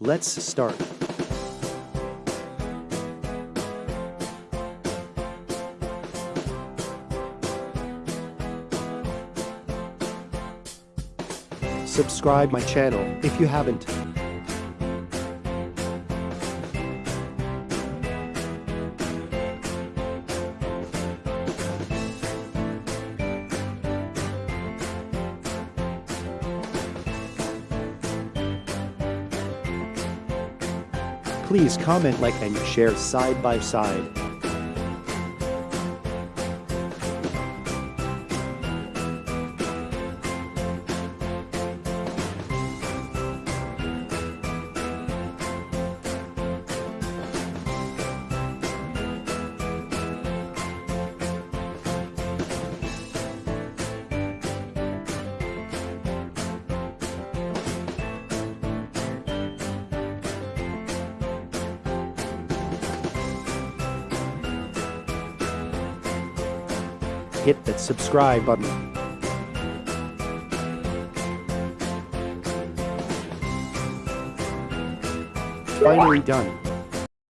Let's start. Subscribe my channel if you haven't. Please comment like and share side by side. Hit that subscribe button. Finally done.